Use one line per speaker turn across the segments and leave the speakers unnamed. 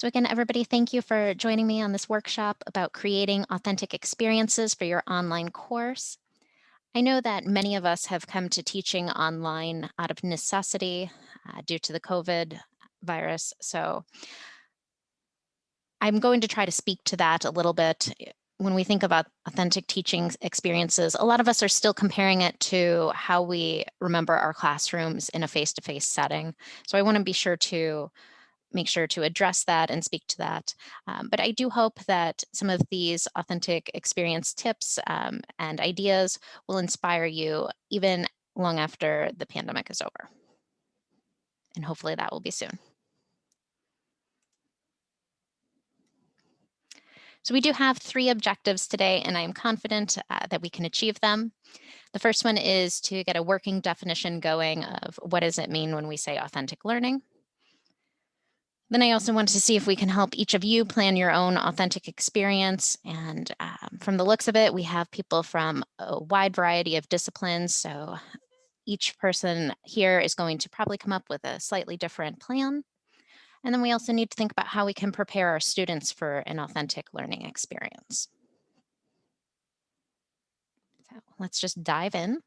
So again, everybody, thank you for joining me on this workshop about creating authentic experiences for your online course. I know that many of us have come to teaching online out of necessity uh, due to the COVID virus. So I'm going to try to speak to that a little bit. When we think about authentic teaching experiences, a lot of us are still comparing it to how we remember our classrooms in a face-to-face -face setting. So I wanna be sure to make sure to address that and speak to that. Um, but I do hope that some of these authentic experience tips um, and ideas will inspire you even long after the pandemic is over. And hopefully that will be soon. So we do have three objectives today, and I am confident uh, that we can achieve them. The first one is to get a working definition going of what does it mean when we say authentic learning. Then I also wanted to see if we can help each of you plan your own authentic experience. And um, from the looks of it, we have people from a wide variety of disciplines. So each person here is going to probably come up with a slightly different plan. And then we also need to think about how we can prepare our students for an authentic learning experience. So let's just dive in.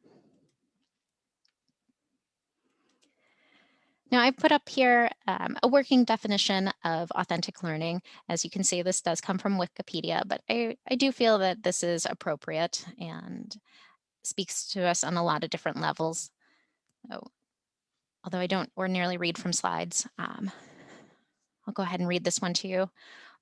Now I've put up here um, a working definition of authentic learning. As you can see, this does come from Wikipedia, but I, I do feel that this is appropriate and speaks to us on a lot of different levels. So, although I don't ordinarily read from slides, um, I'll go ahead and read this one to you.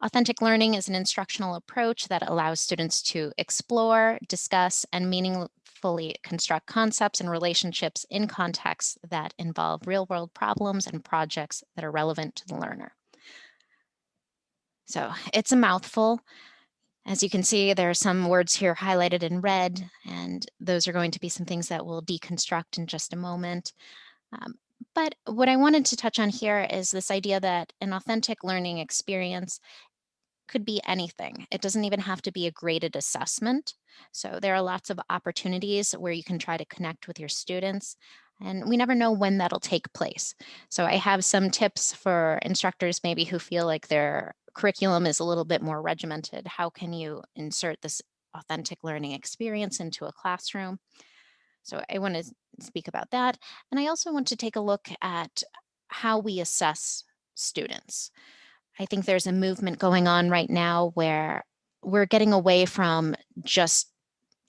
Authentic learning is an instructional approach that allows students to explore, discuss, and meaning, fully construct concepts and relationships in contexts that involve real world problems and projects that are relevant to the learner. So it's a mouthful. As you can see, there are some words here highlighted in red, and those are going to be some things that we'll deconstruct in just a moment. Um, but what I wanted to touch on here is this idea that an authentic learning experience could be anything. It doesn't even have to be a graded assessment. So there are lots of opportunities where you can try to connect with your students and we never know when that'll take place. So I have some tips for instructors maybe who feel like their curriculum is a little bit more regimented. How can you insert this authentic learning experience into a classroom? So I want to speak about that. And I also want to take a look at how we assess students. I think there's a movement going on right now where we're getting away from just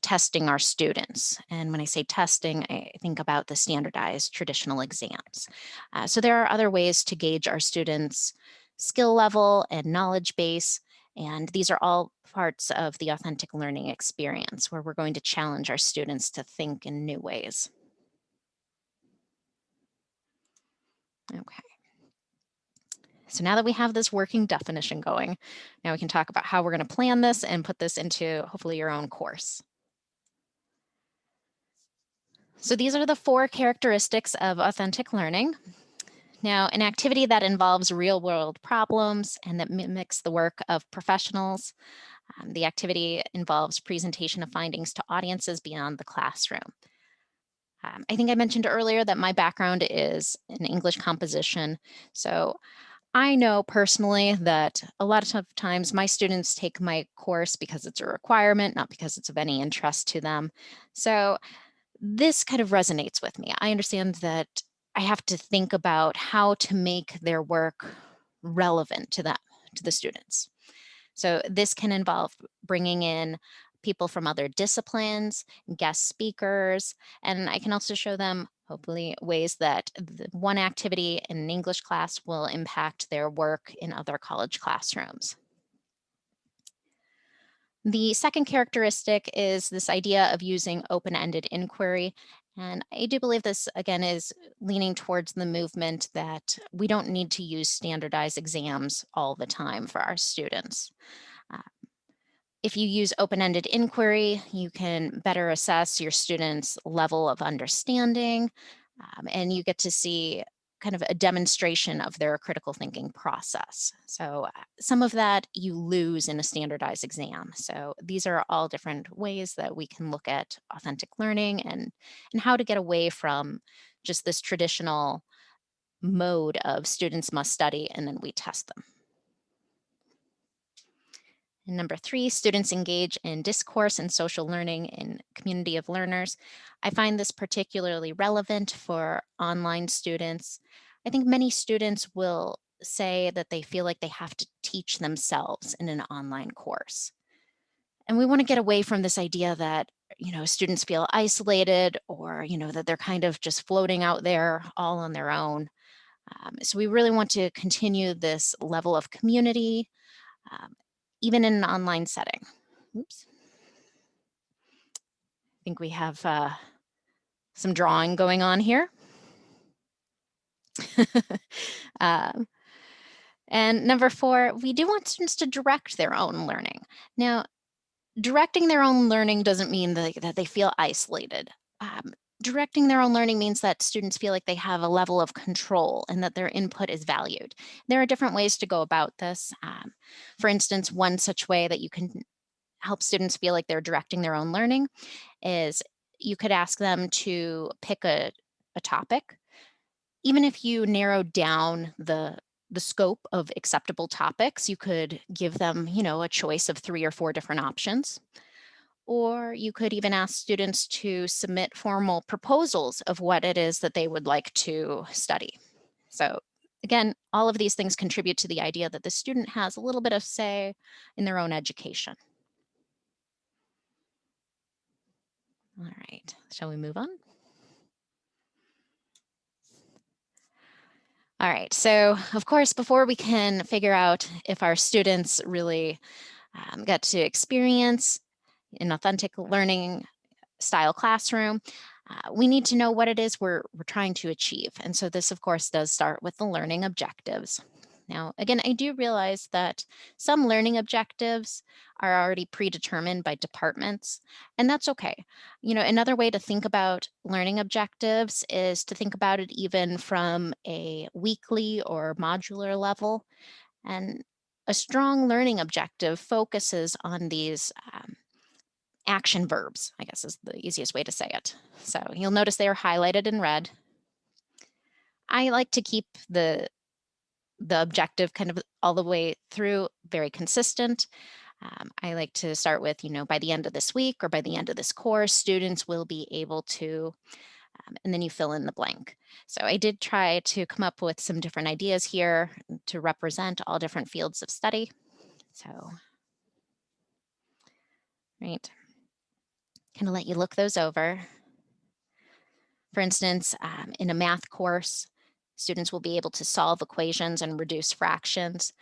testing our students. And when I say testing, I think about the standardized traditional exams. Uh, so there are other ways to gauge our students' skill level and knowledge base. And these are all parts of the authentic learning experience where we're going to challenge our students to think in new ways. Okay. So now that we have this working definition going, now we can talk about how we're going to plan this and put this into hopefully your own course. So these are the four characteristics of authentic learning. Now, an activity that involves real world problems and that mimics the work of professionals. Um, the activity involves presentation of findings to audiences beyond the classroom. Um, I think I mentioned earlier that my background is in English composition. So I know personally that a lot of times my students take my course because it's a requirement, not because it's of any interest to them. So this kind of resonates with me. I understand that I have to think about how to make their work relevant to them, to the students. So this can involve bringing in people from other disciplines, guest speakers, and I can also show them hopefully ways that one activity in an English class will impact their work in other college classrooms. The second characteristic is this idea of using open-ended inquiry. And I do believe this, again, is leaning towards the movement that we don't need to use standardized exams all the time for our students. Uh, if you use open-ended inquiry, you can better assess your students' level of understanding, um, and you get to see kind of a demonstration of their critical thinking process. So uh, some of that you lose in a standardized exam. So these are all different ways that we can look at authentic learning and, and how to get away from just this traditional mode of students must study and then we test them. And number three, students engage in discourse and social learning in community of learners. I find this particularly relevant for online students. I think many students will say that they feel like they have to teach themselves in an online course. And we want to get away from this idea that, you know, students feel isolated or, you know, that they're kind of just floating out there all on their own. Um, so we really want to continue this level of community, um, even in an online setting. Oops. I think we have uh, some drawing going on here. um, and number four, we do want students to direct their own learning. Now, directing their own learning doesn't mean that, that they feel isolated. Um, directing their own learning means that students feel like they have a level of control and that their input is valued. There are different ways to go about this. Um, for instance, one such way that you can help students feel like they're directing their own learning is you could ask them to pick a, a topic. Even if you narrow down the the scope of acceptable topics, you could give them, you know, a choice of three or four different options. Or you could even ask students to submit formal proposals of what it is that they would like to study. So again, all of these things contribute to the idea that the student has a little bit of say in their own education. All right, shall we move on? All right, so of course, before we can figure out if our students really um, get to experience an authentic learning style classroom, uh, we need to know what it is we're, we're trying to achieve. And so this, of course, does start with the learning objectives. Now, again, I do realize that some learning objectives are already predetermined by departments, and that's okay. You know, another way to think about learning objectives is to think about it even from a weekly or modular level. And a strong learning objective focuses on these um, action verbs, I guess is the easiest way to say it. So you'll notice they are highlighted in red. I like to keep the, the objective kind of all the way through very consistent. Um, I like to start with, you know, by the end of this week or by the end of this course, students will be able to, um, and then you fill in the blank. So I did try to come up with some different ideas here to represent all different fields of study. So, right kind of let you look those over. For instance, um, in a math course, students will be able to solve equations and reduce fractions.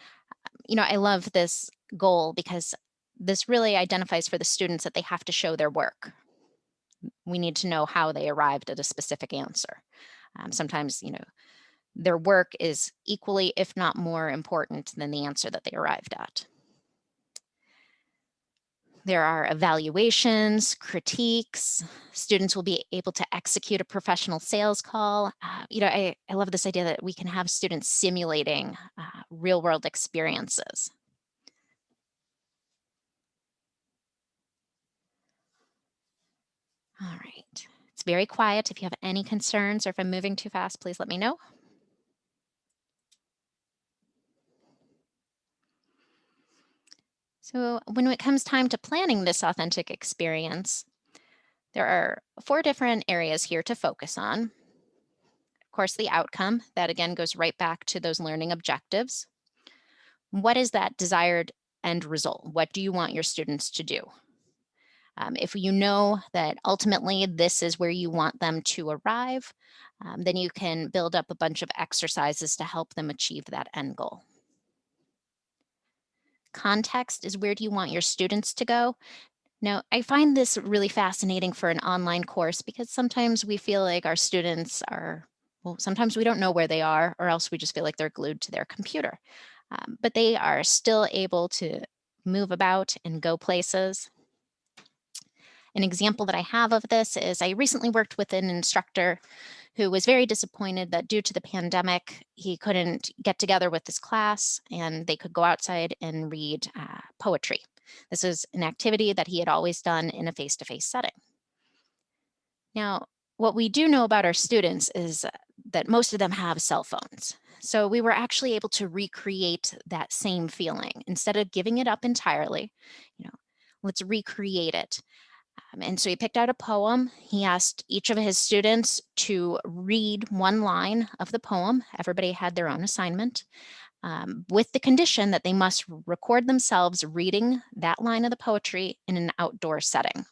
You know, I love this goal because this really identifies for the students that they have to show their work. We need to know how they arrived at a specific answer. Um, sometimes, you know, their work is equally, if not more important than the answer that they arrived at. There are evaluations, critiques. Students will be able to execute a professional sales call. Uh, you know, I, I love this idea that we can have students simulating uh, real world experiences. All right, it's very quiet. If you have any concerns or if I'm moving too fast, please let me know. So when it comes time to planning this authentic experience, there are four different areas here to focus on. Of course, the outcome, that again goes right back to those learning objectives. What is that desired end result? What do you want your students to do? Um, if you know that ultimately this is where you want them to arrive, um, then you can build up a bunch of exercises to help them achieve that end goal. Context is where do you want your students to go? Now, I find this really fascinating for an online course because sometimes we feel like our students are, well, sometimes we don't know where they are or else we just feel like they're glued to their computer. Um, but they are still able to move about and go places. An example that I have of this is I recently worked with an instructor who was very disappointed that due to the pandemic, he couldn't get together with his class and they could go outside and read uh, poetry. This is an activity that he had always done in a face-to-face -face setting. Now, what we do know about our students is that most of them have cell phones. So we were actually able to recreate that same feeling instead of giving it up entirely, you know, let's recreate it. Um, and so he picked out a poem. He asked each of his students to read one line of the poem. Everybody had their own assignment um, with the condition that they must record themselves reading that line of the poetry in an outdoor setting.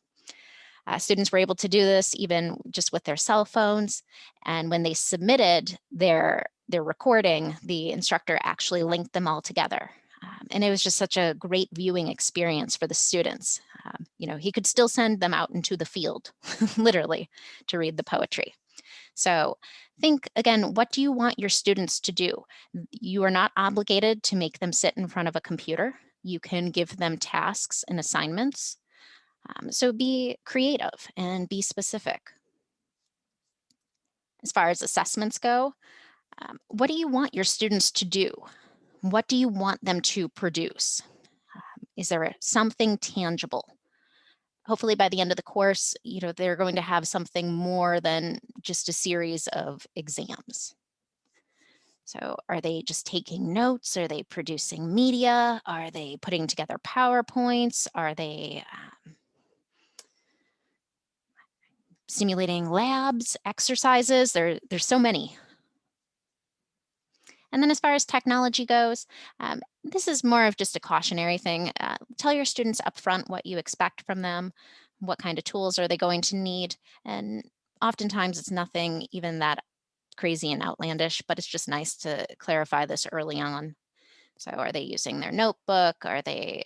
Uh, students were able to do this even just with their cell phones. And when they submitted their, their recording, the instructor actually linked them all together. Um, and it was just such a great viewing experience for the students. Um, you know, he could still send them out into the field, literally, to read the poetry. So think again, what do you want your students to do? You are not obligated to make them sit in front of a computer. You can give them tasks and assignments. Um, so be creative and be specific. As far as assessments go, um, what do you want your students to do? What do you want them to produce? Um, is there something tangible? hopefully by the end of the course, you know, they're going to have something more than just a series of exams. So are they just taking notes? Are they producing media? Are they putting together PowerPoints? Are they um, simulating labs, exercises? There, there's so many. And then as far as technology goes, um, this is more of just a cautionary thing. Uh, tell your students upfront what you expect from them, what kind of tools are they going to need. And oftentimes it's nothing even that crazy and outlandish, but it's just nice to clarify this early on. So are they using their notebook? Are they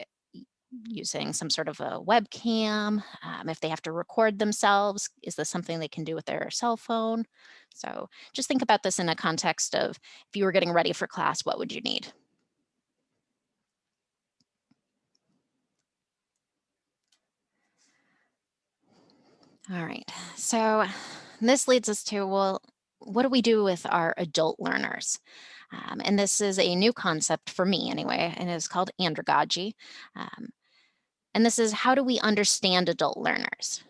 using some sort of a webcam? Um, if they have to record themselves, is this something they can do with their cell phone? So just think about this in a context of if you were getting ready for class, what would you need? All right, so this leads us to, well, what do we do with our adult learners? Um, and this is a new concept for me anyway, and it's called andragogy. Um, and this is how do we understand adult learners?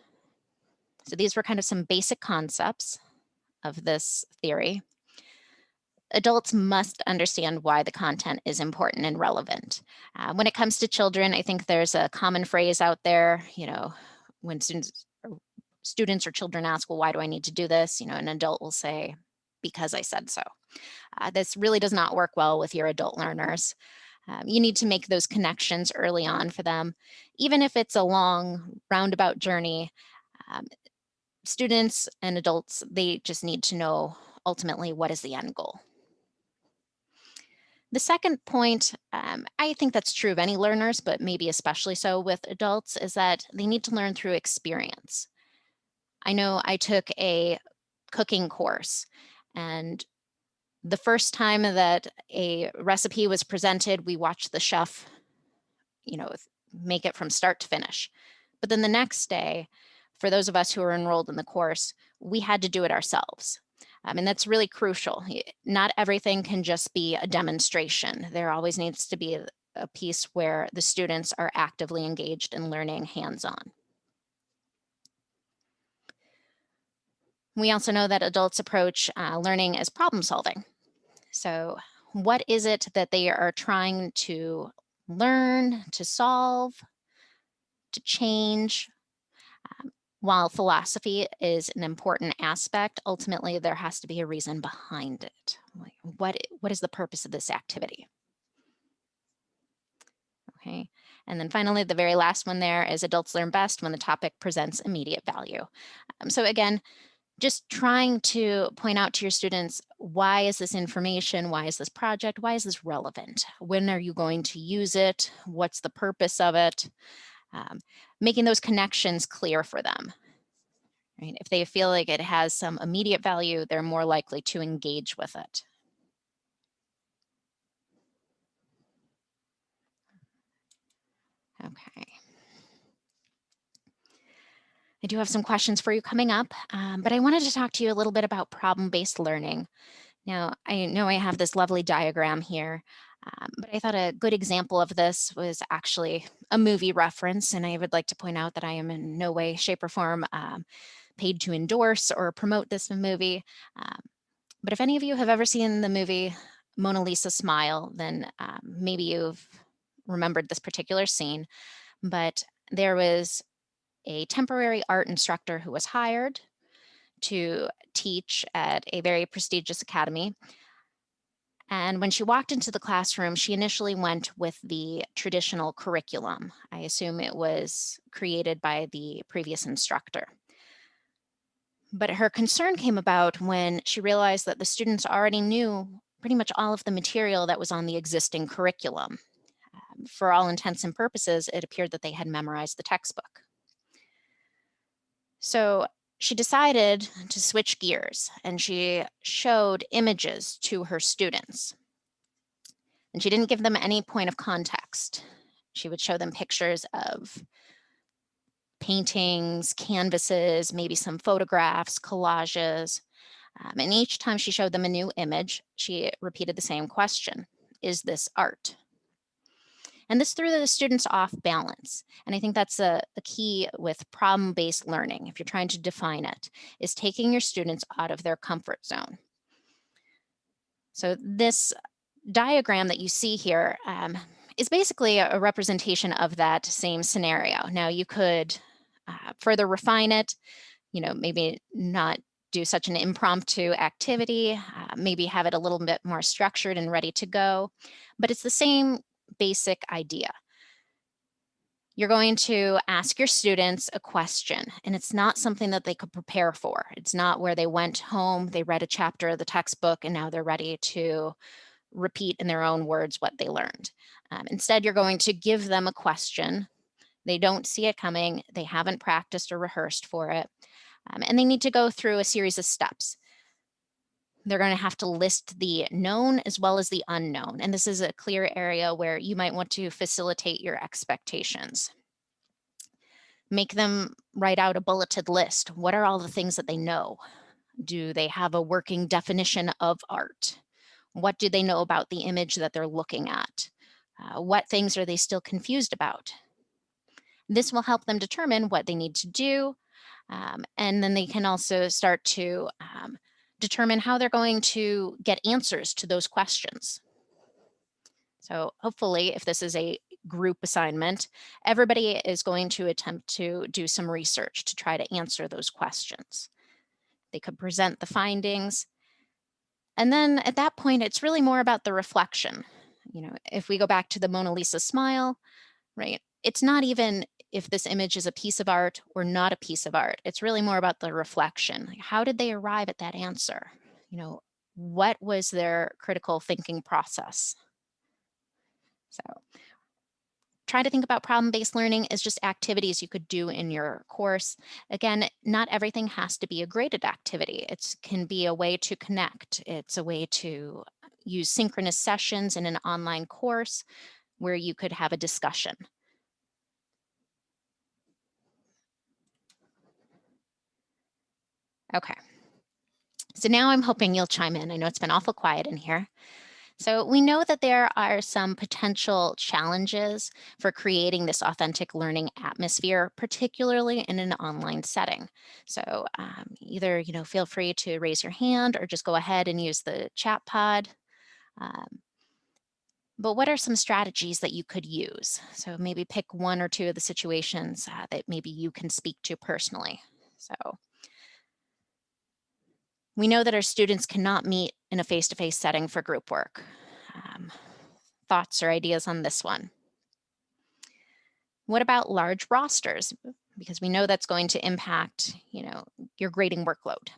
So these were kind of some basic concepts of this theory. Adults must understand why the content is important and relevant. Uh, when it comes to children, I think there's a common phrase out there, you know, when students, students or children ask, well, why do I need to do this? You know, an adult will say, because I said so. Uh, this really does not work well with your adult learners. Um, you need to make those connections early on for them, even if it's a long roundabout journey. Um, students and adults, they just need to know ultimately what is the end goal. The second point, um, I think that's true of any learners, but maybe especially so with adults, is that they need to learn through experience. I know I took a cooking course and the first time that a recipe was presented, we watched the chef, you know, make it from start to finish. But then the next day, for those of us who are enrolled in the course, we had to do it ourselves. Um, and that's really crucial. Not everything can just be a demonstration. There always needs to be a, a piece where the students are actively engaged in learning hands-on. We also know that adults approach uh, learning as problem solving. So what is it that they are trying to learn, to solve, to change? Um, while philosophy is an important aspect, ultimately there has to be a reason behind it. Like what, what is the purpose of this activity? Okay, and then finally, the very last one there is adults learn best when the topic presents immediate value. Um, so again, just trying to point out to your students, why is this information? Why is this project? Why is this relevant? When are you going to use it? What's the purpose of it? Um, making those connections clear for them. Right? If they feel like it has some immediate value, they're more likely to engage with it. Okay. I do have some questions for you coming up, um, but I wanted to talk to you a little bit about problem-based learning. Now, I know I have this lovely diagram here, um, but I thought a good example of this was actually a movie reference, and I would like to point out that I am in no way, shape, or form um, paid to endorse or promote this movie. Um, but if any of you have ever seen the movie Mona Lisa smile, then um, maybe you've remembered this particular scene, but there was a temporary art instructor who was hired to teach at a very prestigious academy. And when she walked into the classroom, she initially went with the traditional curriculum. I assume it was created by the previous instructor. But her concern came about when she realized that the students already knew pretty much all of the material that was on the existing curriculum. Um, for all intents and purposes, it appeared that they had memorized the textbook. So she decided to switch gears and she showed images to her students. And she didn't give them any point of context. She would show them pictures of paintings, canvases, maybe some photographs, collages. Um, and each time she showed them a new image, she repeated the same question. Is this art? And this threw the students off balance. And I think that's a, a key with problem-based learning, if you're trying to define it, is taking your students out of their comfort zone. So this diagram that you see here um, is basically a, representation of that same scenario. Now you could uh, further refine it, you know, maybe not do such an impromptu activity, uh, maybe have it a little bit more structured and ready to go, but it's the same basic idea. You're going to ask your students a question and it's not something that they could prepare for. It's not where they went home, they read a chapter of the textbook and now they're ready to repeat in their own words what they learned. Um, instead, you're going to give them a question. They don't see it coming. They haven't practiced or rehearsed for it. Um, and they need to go through a series of steps. They're going to have to list the known as well as the unknown. And this is a clear area where you might want to facilitate your expectations. Make them write out a bulleted list. What are all the things that they know? Do they have a working definition of art? What do they know about the image that they're looking at? Uh, what things are they still confused about? This will help them determine what they need to do. Um, and then they can also start to um, determine how they're going to get answers to those questions. So hopefully if this is a group assignment, everybody is going to attempt to do some research to try to answer those questions. They could present the findings. And then at that point, it's really more about the reflection. You know, if we go back to the Mona Lisa smile, right? It's not even if this image is a piece of art or not a piece of art. It's really more about the reflection. How did they arrive at that answer? You know, what was their critical thinking process? So try to think about problem-based learning as just activities you could do in your course. Again, not everything has to be a graded activity. It can be a way to connect. It's a way to use synchronous sessions in an online course where you could have a discussion. Okay. So now I'm hoping you'll chime in. I know it's been awful quiet in here. So we know that there are some potential challenges for creating this authentic learning atmosphere, particularly in an online setting. So um, either, you know, feel free to raise your hand or just go ahead and use the chat pod. Um, but what are some strategies that you could use? So maybe pick one or two of the situations uh, that maybe you can speak to personally. So we know that our students cannot meet in a face-to-face -face setting for group work. Um, thoughts or ideas on this one? What about large rosters? Because we know that's going to impact, you know, your grading workload.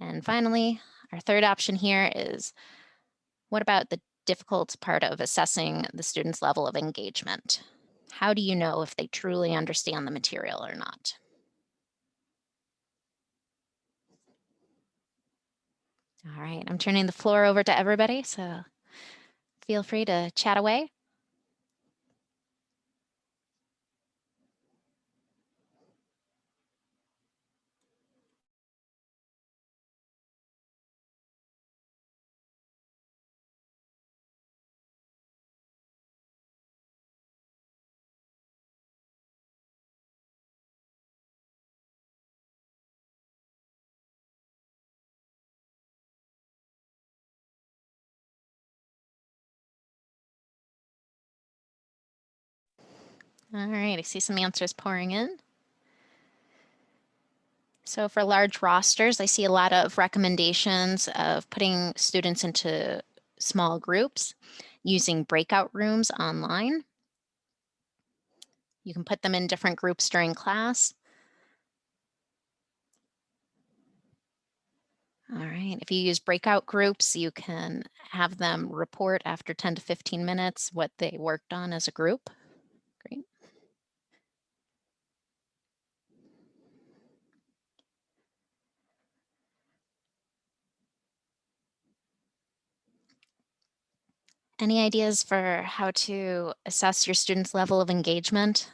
And finally, our third option here is, what about the difficult part of assessing the student's level of engagement? How do you know if they truly understand the material or not? All right, I'm turning the floor over to everybody, so feel free to chat away. All right, I see some answers pouring in. So for large rosters, I see a lot of recommendations of putting students into small groups, using breakout rooms online. You can put them in different groups during class. All right, if you use breakout groups, you can have them report after 10 to 15 minutes what they worked on as a group. Great. Any ideas for how to assess your students' level of engagement?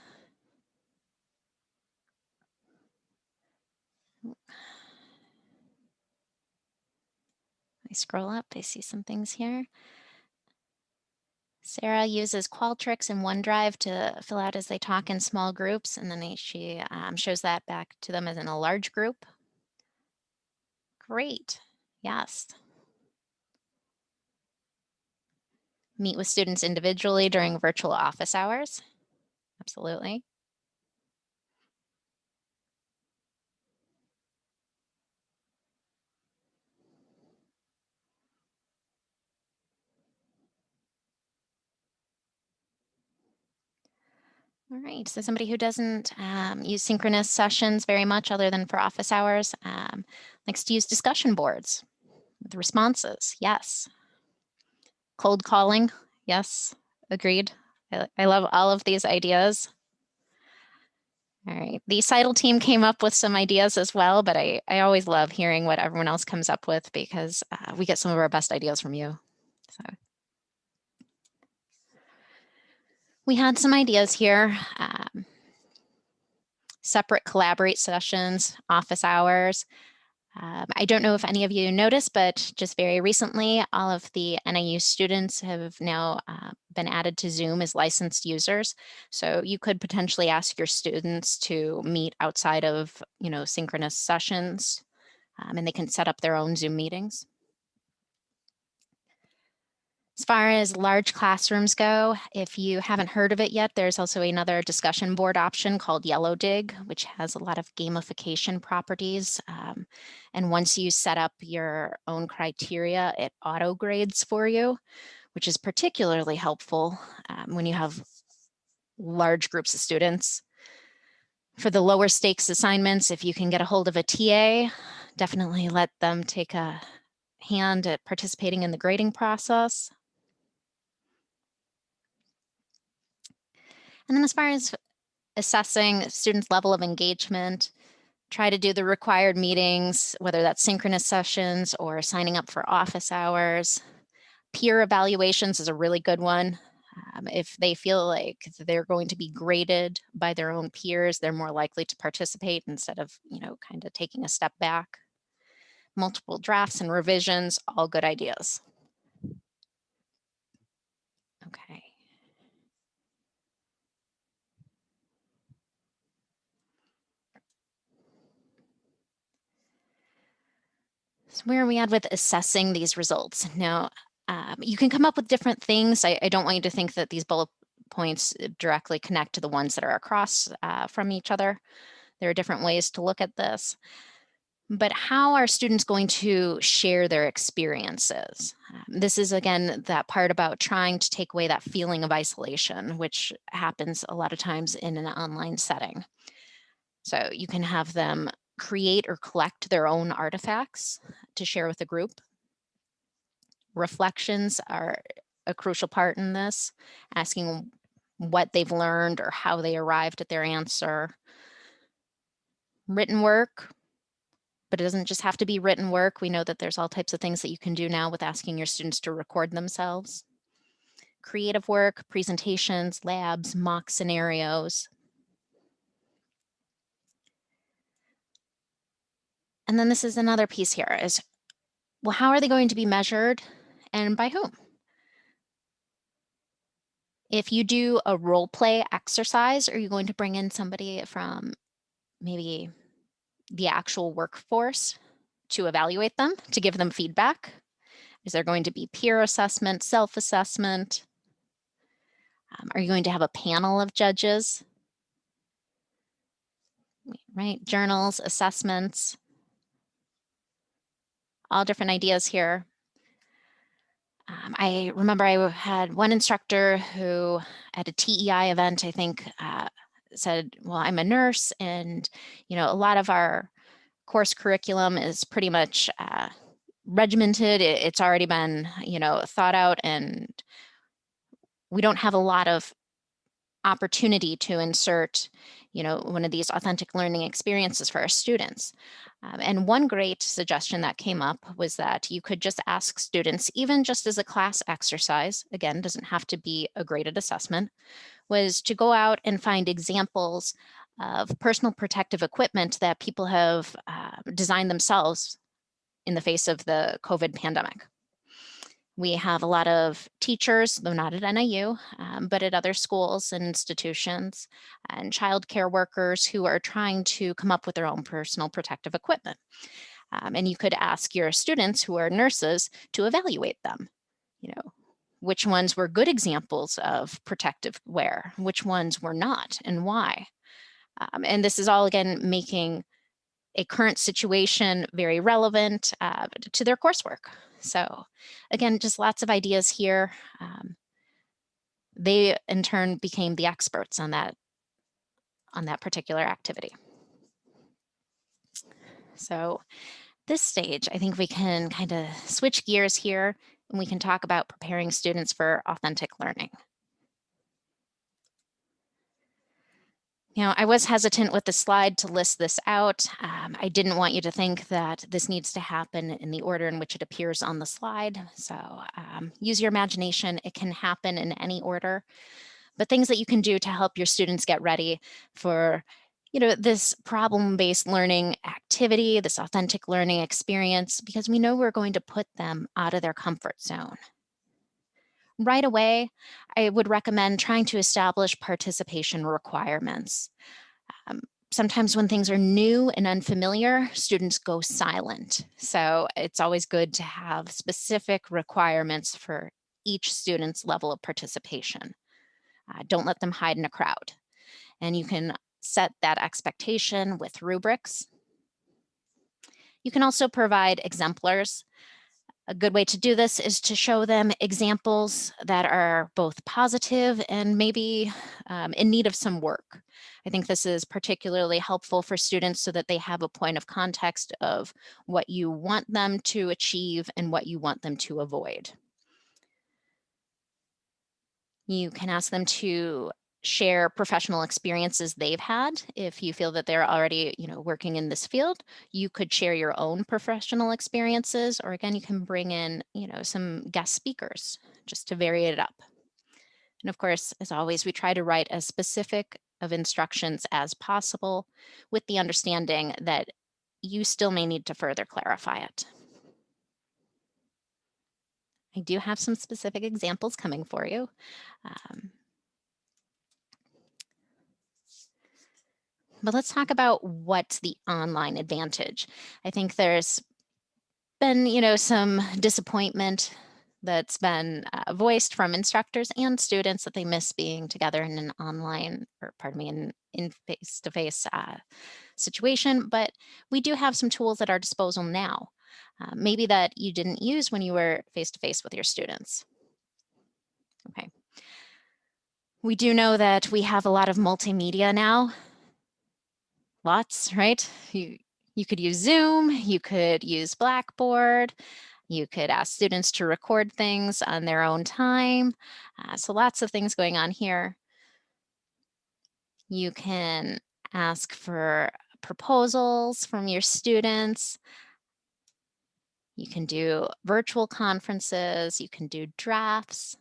I scroll up, I see some things here. Sarah uses Qualtrics and OneDrive to fill out as they talk in small groups, and then she um, shows that back to them as in a large group. Great, yes. Meet with students individually during virtual office hours. Absolutely. All right, so somebody who doesn't um, use synchronous sessions very much other than for office hours um, likes to use discussion boards with responses. Yes. Cold calling. Yes, agreed. I, I love all of these ideas. All right, the CITL team came up with some ideas as well, but I, I always love hearing what everyone else comes up with because uh, we get some of our best ideas from you. So we had some ideas here. Um, separate collaborate sessions, office hours. Um, I don't know if any of you noticed, but just very recently, all of the NIU students have now uh, been added to Zoom as licensed users. So you could potentially ask your students to meet outside of, you know, synchronous sessions, um, and they can set up their own Zoom meetings. As far as large classrooms go, if you haven't heard of it yet, there's also another discussion board option called Yellowdig, which has a lot of gamification properties. Um, and once you set up your own criteria, it auto grades for you, which is particularly helpful um, when you have large groups of students. For the lower stakes assignments, if you can get a hold of a TA, definitely let them take a hand at participating in the grading process. And then as far as assessing students' level of engagement, try to do the required meetings, whether that's synchronous sessions or signing up for office hours. Peer evaluations is a really good one. Um, if they feel like they're going to be graded by their own peers, they're more likely to participate instead of, you know, kind of taking a step back. Multiple drafts and revisions, all good ideas. Okay. So where are we at with assessing these results? Now, um, you can come up with different things. I, I, don't want you to think that these bullet points uh, directly connect to the ones that are across uh, from each other. There are different ways to look at this. But how are students going to share their experiences? Um, this is, again, that part about trying to take away that feeling of isolation, which happens a lot of times in an online setting. So you can have them create or collect their own artifacts to share with the group. Reflections are a crucial part in this, asking what they've learned or how they arrived at their answer. Written work, but it doesn't just have to be written work. We know that there's all types of things that you can do now with asking your students to record themselves. Creative work, presentations, labs, mock scenarios, And then this is another piece here is, well, how are they going to be measured and by whom? If you do a role play exercise, are you going to bring in somebody from maybe the actual workforce to evaluate them, to give them feedback? Is there going to be peer assessment, self-assessment? Um, are you going to have a panel of judges? Right, journals, assessments, all different ideas here. Um, I remember I had one instructor who at a TEI event, I think, uh, said, well, I'm a nurse and, you know, a lot of our course curriculum is pretty much uh, regimented. It, it's already been, you know, thought out and we don't have a lot of opportunity to insert, you know, one of these authentic learning experiences for our students. Um, and one great suggestion that came up was that you could just ask students, even just as a class exercise, again, doesn't have to be a graded assessment, was to go out and find examples of personal protective equipment that people have uh, designed themselves in the face of the COVID pandemic. We have a lot of teachers, though not at NIU, um, but at other schools and institutions and childcare workers who are trying to come up with their own personal protective equipment. Um, and you could ask your students who are nurses to evaluate them. You know, which ones were good examples of protective wear, which ones were not, and why. Um, and this is all again making a current situation very relevant uh, to their coursework. So again, just lots of ideas here. Um, they in turn became the experts on that on that particular activity. So this stage, I think we can kind of switch gears here and we can talk about preparing students for authentic learning. You know, I was hesitant with the slide to list this out. Um, I didn't want you to think that this needs to happen in the order in which it appears on the slide. So um, use your imagination. It can happen in any order, but things that you can do to help your students get ready for you know, this problem-based learning activity, this authentic learning experience, because we know we're going to put them out of their comfort zone right away, I would recommend trying to establish participation requirements. Um, sometimes when things are new and unfamiliar, students go silent. So it's always good to have specific requirements for each student's level of participation. Uh, don't let them hide in a crowd. And you can set that expectation with rubrics. You can also provide exemplars a good way to do this is to show them examples that are both positive and maybe um, in need of some work. I think this is particularly helpful for students so that they have a point of context of what you want them to achieve and what you want them to avoid. You can ask them to share professional experiences they've had. If you feel that they're already, you know, working in this field, you could share your own professional experiences, or again, you can bring in, you know, some guest speakers just to vary it up. And of course, as always, we try to write as specific of instructions as possible with the understanding that you still may need to further clarify it. I do have some specific examples coming for you. Um, But let's talk about what's the online advantage. I think there's been, you know, some disappointment that's been uh, voiced from instructors and students that they miss being together in an online, or pardon me, in, in face-to-face uh, situation. But we do have some tools at our disposal now, uh, maybe that you didn't use when you were face-to-face -face with your students. Okay. We do know that we have a lot of multimedia now lots, right? You, you could use Zoom, you could use Blackboard, you could ask students to record things on their own time. Uh, so lots of things going on here. You can ask for proposals from your students. You can do virtual conferences, you can do drafts,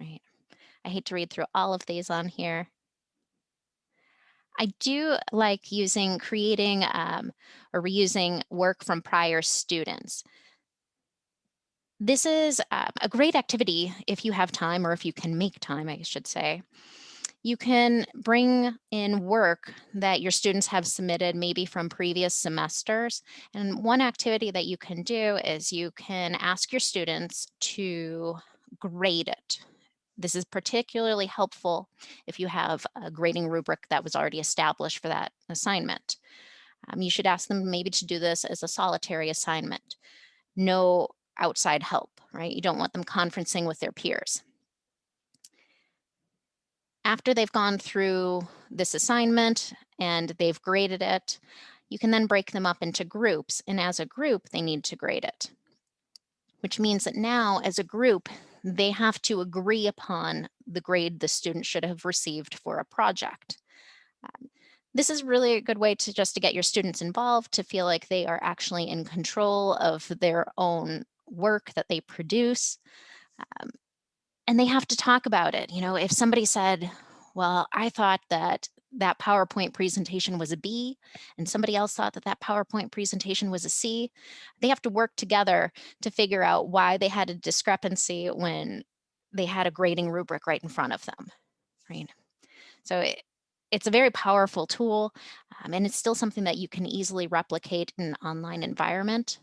right? I hate to read through all of these on here. I do like using, creating um, or reusing work from prior students. This is uh, a great activity if you have time or if you can make time, I should say. You can bring in work that your students have submitted maybe from previous semesters. And one activity that you can do is you can ask your students to grade it This is particularly helpful if you have a grading rubric that was already established for that assignment. Um, you should ask them maybe to do this as a solitary assignment. No outside help, right? You don't want them conferencing with their peers. After they've gone through this assignment and they've graded it, you can then break them up into groups. And as a group, they need to grade it, which means that now as a group, they have to agree upon the grade the student should have received for a project. Um, this is really a good way to just to get your students involved, to feel like they are actually in control of their own work that they produce. Um, and they have to talk about it. You know, if somebody said, well, I thought that that PowerPoint presentation was a B and somebody else thought that that PowerPoint presentation was a C, they have to work together to figure out why they had a discrepancy when they had a grading rubric right in front of them, right? So it, it's a very powerful tool um, and it's still something that you can easily replicate in an online environment.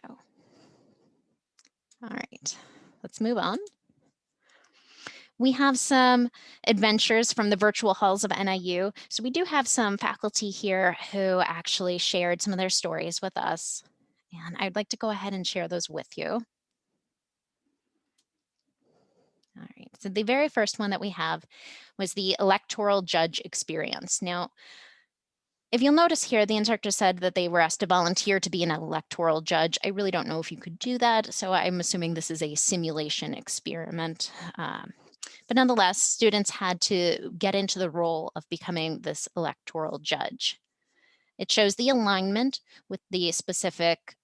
So, all right, let's move on. We have some adventures from the virtual halls of NIU. So we do have some faculty here who actually shared some of their stories with us. And I'd like to go ahead and share those with you. All right, so the very first one that we have was the electoral judge experience. Now, if you'll notice here, the instructor said that they were asked to volunteer to be an electoral judge. I really don't know if you could do that, so I'm assuming this is a simulation experiment. Um, but nonetheless, students had to get into the role of becoming this electoral judge. It shows the alignment with the specific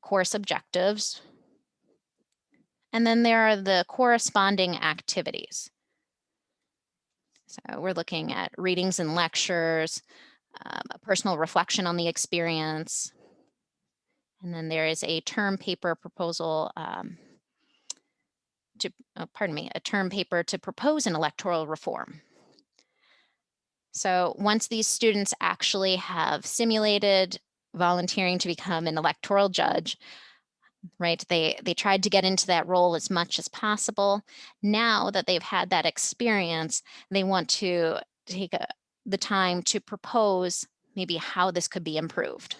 course objectives. And then there are the corresponding activities. So we're looking at readings and lectures, um, a personal reflection on the experience. And then there is a term paper proposal um, to, uh, pardon me, a term paper to propose an electoral reform. So once these students actually have simulated volunteering to become an electoral judge, right, they, they tried to get into that role as much as possible. Now that they've had that experience, they want to take a, the time to propose maybe how this could be improved.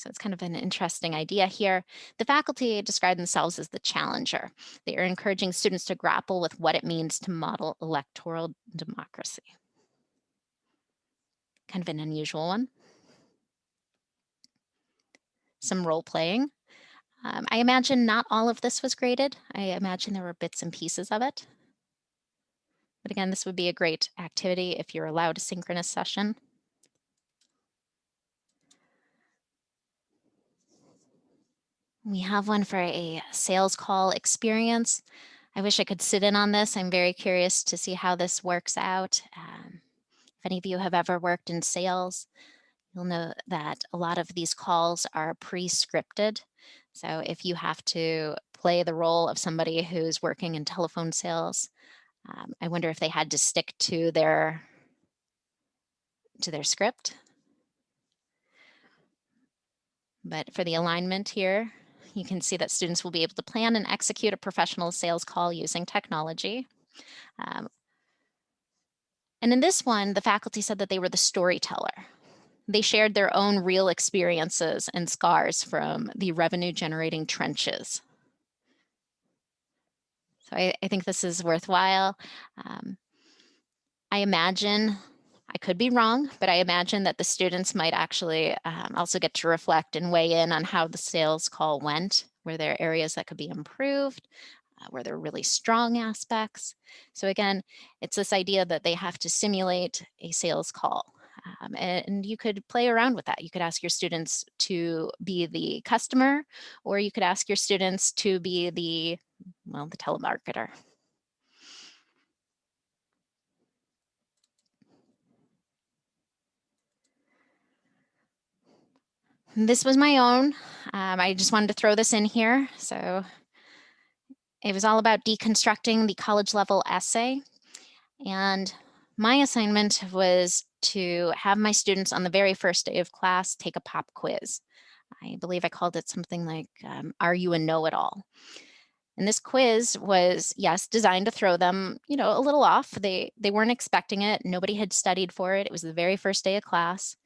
So it's kind of an interesting idea here. The faculty describe themselves as the challenger. They are encouraging students to grapple with what it means to model electoral democracy. Kind of an unusual one. Some role playing. Um, I imagine not all of this was graded. I imagine there were bits and pieces of it. But again, this would be a great activity if you're allowed a synchronous session. We have one for a sales call experience. I wish I could sit in on this. I'm very curious to see how this works out. Um, if any of you have ever worked in sales, you'll know that a lot of these calls are pre-scripted. So if you have to play the role of somebody who's working in telephone sales, um, I wonder if they had to stick to their to their script. But for the alignment here, you can see that students will be able to plan and execute a professional sales call using technology. Um, and in this one, the faculty said that they were the storyteller. They shared their own real experiences and scars from the revenue generating trenches. So I, I think this is worthwhile. Um, I imagine I could be wrong, but I imagine that the students might actually um, also get to reflect and weigh in on how the sales call went. Were there are areas that could be improved? Uh, were there really strong aspects? So again, it's this idea that they have to simulate a sales call. Um, and you could play around with that. You could ask your students to be the customer, or you could ask your students to be the, well, the telemarketer. This was my own. Um, I just wanted to throw this in here. So it was all about deconstructing the college level essay. And my assignment was to have my students on the very first day of class take a pop quiz. I believe I called it something like, um, are you a know-it-all? And this quiz was, yes, designed to throw them, you know, a little off. They, they weren't expecting it. Nobody had studied for it. It was the very first day of class.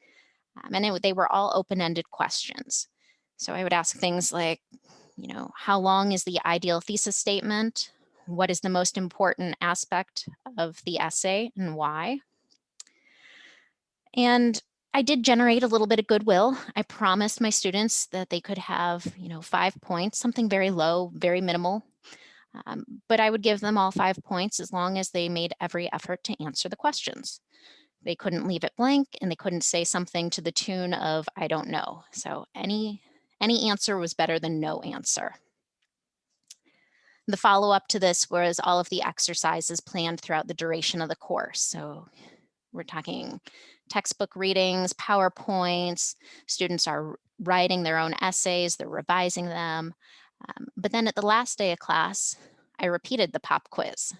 Um, and it, they were all open-ended questions. So I would ask things like, you know, how long is the ideal thesis statement? What is the most important aspect of the essay and why? And I did generate a little bit of goodwill. I promised my students that they could have, you know, five points, something very low, very minimal. Um, but I would give them all five points as long as they made every effort to answer the questions. They couldn't leave it blank and they couldn't say something to the tune of, I don't know. So any, any answer was better than no answer. The follow up to this was all of the exercises planned throughout the duration of the course. So we're talking textbook readings, PowerPoints, students are writing their own essays, they're revising them. Um, but then at the last day of class, I repeated the pop quiz.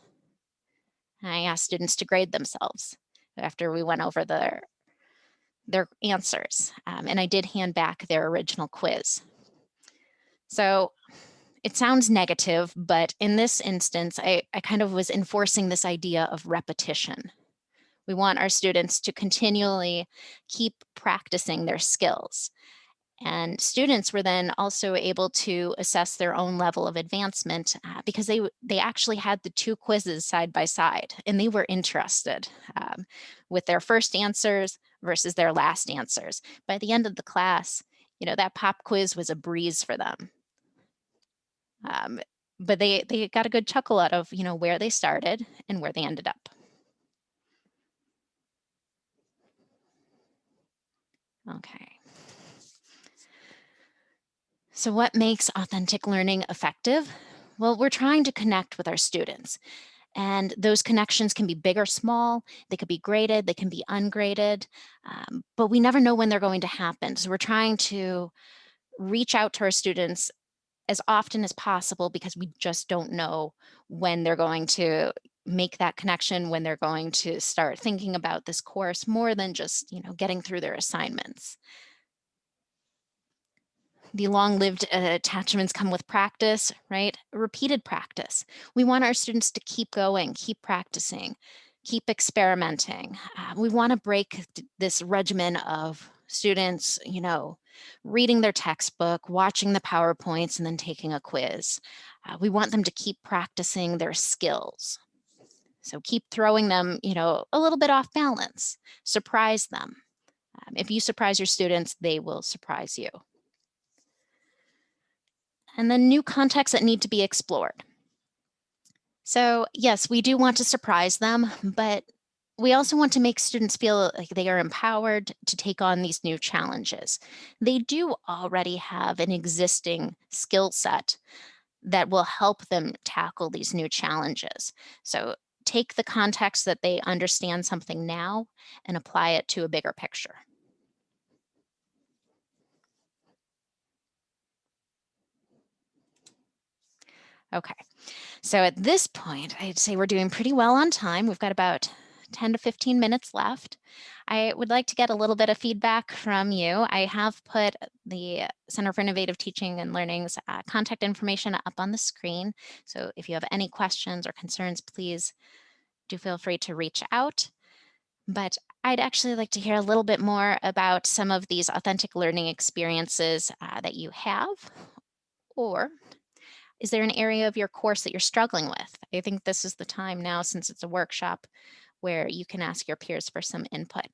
I asked students to grade themselves after we went over their, their answers. Um, and I did hand back their original quiz. So it sounds negative, but in this instance, I, I kind of was enforcing this idea of repetition. We want our students to continually keep practicing their skills. And students were then also able to assess their own level of advancement uh, because they, they actually had the two quizzes side by side and they were interested um, with their first answers versus their last answers. By the end of the class, you know, that pop quiz was a breeze for them. Um, but they, they got a good chuckle out of, you know, where they started and where they ended up. Okay. So what makes authentic learning effective? Well, we're trying to connect with our students and those connections can be big or small. They could be graded, they can be ungraded, um, but we never know when they're going to happen. So we're trying to reach out to our students as often as possible because we just don't know when they're going to make that connection when they're going to start thinking about this course more than just, you know, getting through their assignments. The long-lived uh, attachments come with practice, right? Repeated practice. We want our students to keep going, keep practicing, keep experimenting. Uh, we want to break this regimen of students, you know, reading their textbook, watching the PowerPoints, and then taking a quiz. Uh, we want them to keep practicing their skills. So keep throwing them, you know, a little bit off balance, surprise them. Um, if you surprise your students, they will surprise you. And then new contexts that need to be explored. So yes, we do want to surprise them, but we also want to make students feel like they are empowered to take on these new challenges. They do already have an existing skill set that will help them tackle these new challenges. So take the context that they understand something now and apply it to a bigger picture. Okay, so at this point, I'd say we're doing pretty well on time. We've got about 10 to 15 minutes left. I would like to get a little bit of feedback from you. I have put the Center for Innovative Teaching and Learning's uh, contact information up on the screen. So if you have any questions or concerns, please do feel free to reach out. But I'd actually like to hear a little bit more about some of these authentic learning experiences uh, that you have. Or is there an area of your course that you're struggling with? I think this is the time now, since it's a workshop, where you can ask your peers for some input.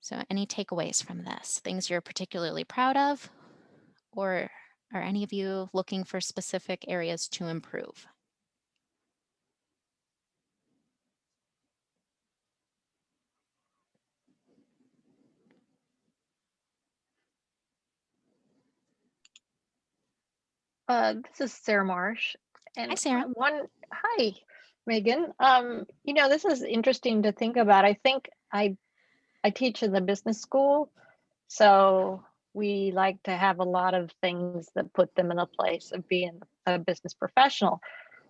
So any takeaways from this? Things you're particularly proud of or are any of you looking for specific areas to improve?
Uh, this is Sarah Marsh.
And hi, Sarah.
One, hi, Megan. Um, you know, this is interesting to think about. I think I, I teach in the business school, so we like to have a lot of things that put them in a place of being a business professional.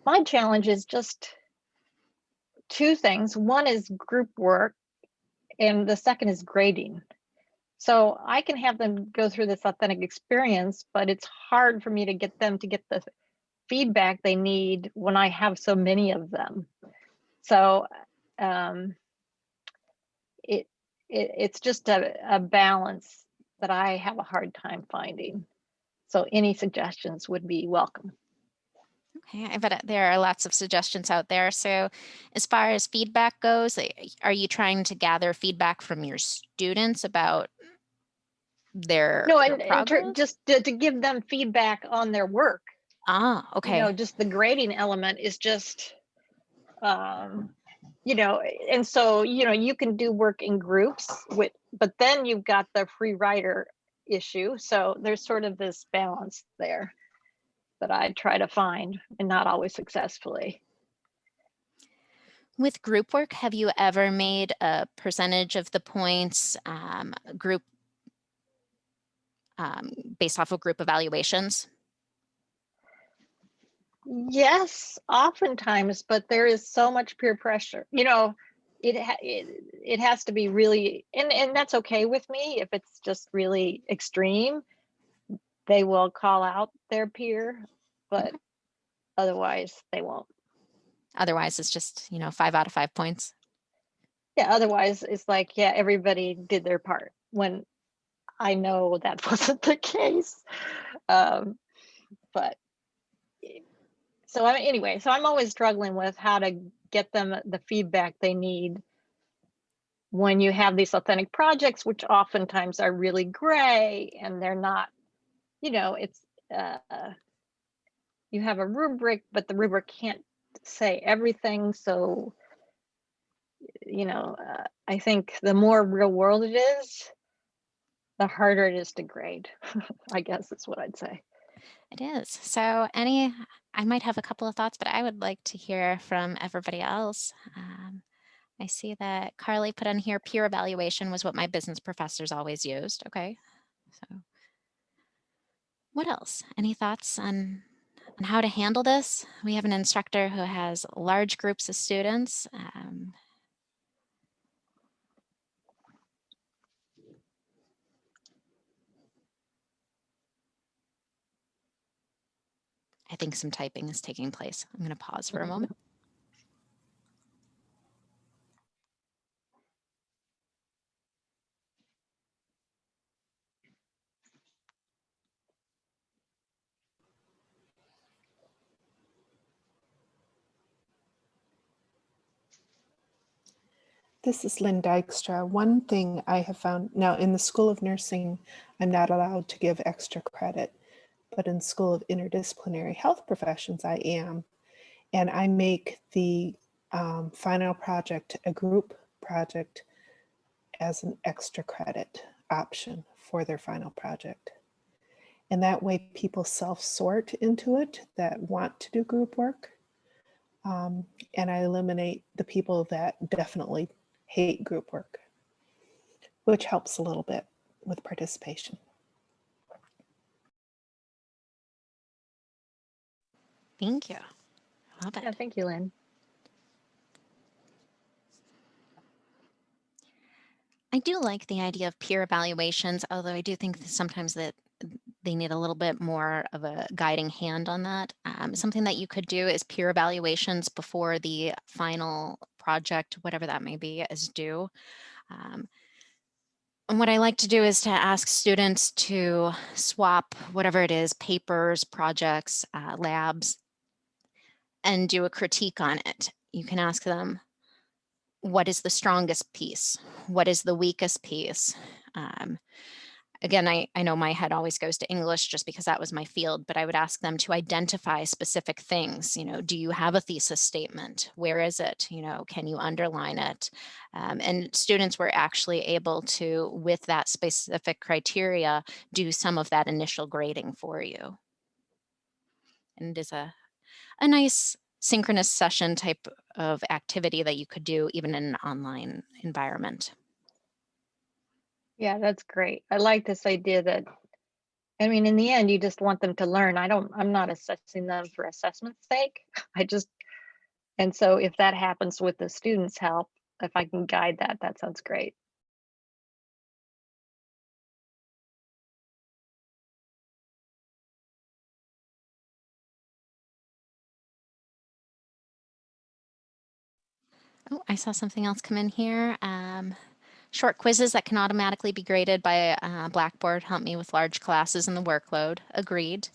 My challenge is just two things. One is group work, and the second is grading. So I can have them go through this authentic experience, but it's hard for me to get them to get the feedback they need when I have so many of them. So um, it, it it's just a, a balance that I have a hard time finding. So any suggestions would be welcome.
Okay, I bet there are lots of suggestions out there. So as far as feedback goes, eh, are you trying to gather feedback from your students about their,
No,
their
and, just to, to give them feedback on their work.
Ah, okay.
You know, just the grading element is just, um, you know, and so, you know, you can do work in groups with, but then you've got the free rider issue. So there's sort of this balance there that I try to find and not always successfully.
With group work, have you ever made a percentage of the points um, group um, based off of group evaluations?
Yes, oftentimes, but there is so much peer pressure. You know, it ha- it, it has to be really and and that's okay with me if it's just really extreme. They will call out their peer, but otherwise they won't.
Otherwise, it's just, you know, five out of five points.
Yeah, otherwise it's like, yeah, everybody did their part when I know that wasn't the case. Um, but so I, anyway, so I'm always struggling with how to get them the feedback they need when you have these authentic projects, which oftentimes are really gray and they're not, you know, it's, uh, you have a rubric, but the rubric can't say everything. So, you know, uh, I think the more real world it is, the harder it is to grade, I guess is what I'd say.
It is. So any, I might have a couple of thoughts, but I would like to hear from everybody else. Um, I see that Carly put on here peer evaluation was what my business professors always used. Okay. So what else? Any thoughts on, on how to handle this? We have an instructor who has large groups of students. Um, I think some typing is taking place. I'm going to pause for a mm-hmm. moment.
This is Lynn Dykstra. One thing I have found now in the School of Nursing, I'm not allowed to give extra credit, but in School of Interdisciplinary Health Professions, I am. And I make the um, final project a group project as an extra credit option for their final project. And that way people self-sort into it that want to do group work. Um, and I eliminate the people that definitely hate group work, which helps a little bit with participation.
Thank you. Love it.
Yeah, thank you, Lynn.
I do like the idea of peer evaluations, although I do think that sometimes that they need a little bit more of a guiding hand on that. Um, something that you could do is peer evaluations before the final project, whatever that may be, is due. Um, and what I like to do is to ask students to swap whatever it is, papers, projects, uh, labs, and do a critique on it. You can ask them, what is the strongest piece? What is the weakest piece? Um, again, I, I know my head always goes to English just because that was my field, but I would ask them to identify specific things. You know, do you have a thesis statement? Where is it? You know, can you underline it? Um, and students were actually able to, with that specific criteria, do some of that initial grading for you. And it is a, a nice synchronous session type of activity that you could do even in an online environment.
Yeah, that's great. I like this idea that, I mean, in the end, you just want them to learn. I don't, I'm not assessing them for assessment's sake. I just, and so if that happens with the students' help, if I can guide that, that sounds great.
Oh, I saw something else come in here. Um, short quizzes that can automatically be graded by uh, Blackboard help me with large classes and the workload. Agreed.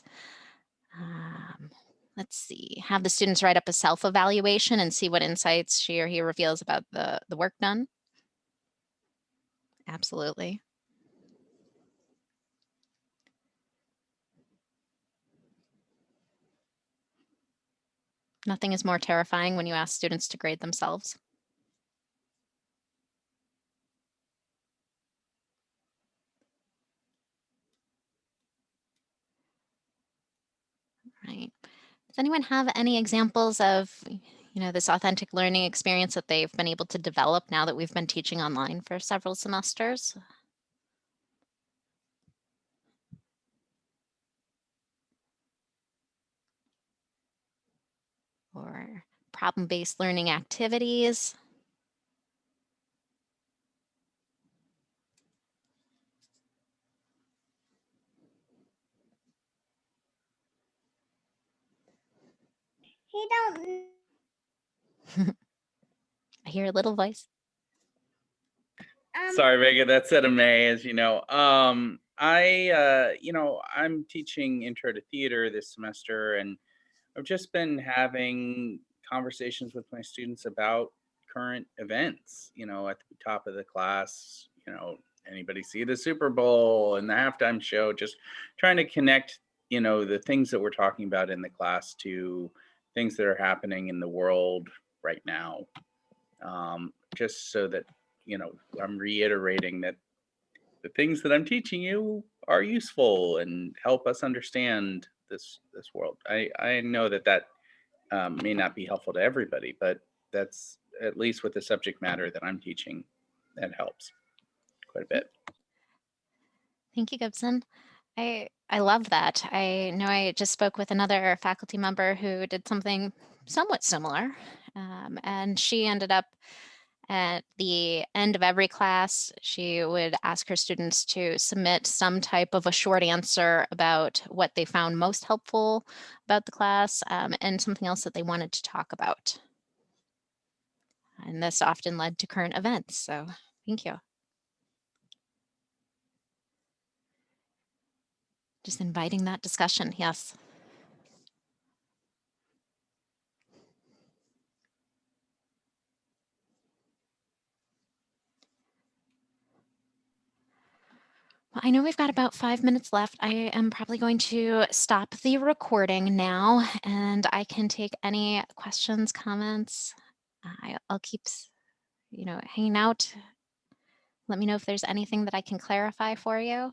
Um, let's see. Have the students write up a self-evaluation and see what insights she or he reveals about the, the work done. Absolutely. Nothing is more terrifying when you ask students to grade themselves. Right. Does anyone have any examples of, you know, this authentic learning experience that they've been able to develop now that we've been teaching online for several semesters? Or problem-based learning activities?
He don't.
I hear a little voice.
Um,
Sorry, Megan, that's at a May, as you know. Um, I, uh, you know, I'm teaching intro to theater this semester, and I've just been having conversations with my students about current events. You know, at the top of the class, you know, anybody see the Super Bowl and the halftime show? Just trying to connect, you know, the things that we're talking about in the class to things that are happening in the world right now. Um, just so that you know, I'm reiterating that the things that I'm teaching you are useful and help us understand this this world. I I know that that um, may not be helpful to everybody, but that's at least with the subject matter that I'm teaching, that helps quite a bit.
Thank you, Gibson. I I love that. I know I just spoke with another faculty member who did something somewhat similar, um, and she ended up at the end of every class, she would ask her students to submit some type of a short answer about what they found most helpful about the class um, and something else that they wanted to talk about. And this often led to current events. So thank you. Just inviting that discussion. Yes. Well, I know we've got about five minutes left. I am probably going to stop the recording now and I can take any questions, comments. I, I'll keep, you know, hanging out. Let me know if there's anything that I can clarify for you.